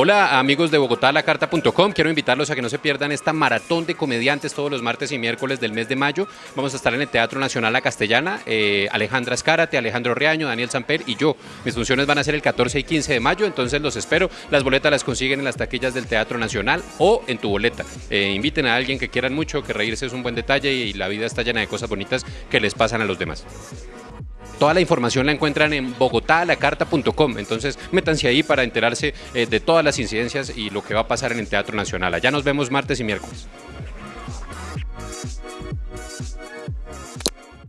Hola amigos de bogotalacarta.com, quiero invitarlos a que no se pierdan esta maratón de comediantes todos los martes y miércoles del mes de mayo. Vamos a estar en el Teatro Nacional La Castellana, eh, Alejandra Escárate, Alejandro Riaño, Daniel Samper y yo. Mis funciones van a ser el 14 y 15 de mayo, entonces los espero. Las boletas las consiguen en las taquillas del Teatro Nacional o en tu boleta. Eh, inviten a alguien que quieran mucho, que reírse es un buen detalle y la vida está llena de cosas bonitas que les pasan a los demás. Toda la información la encuentran en bogotalacarta.com, entonces métanse ahí para enterarse eh, de todas las incidencias y lo que va a pasar en el Teatro Nacional. Allá nos vemos martes y miércoles.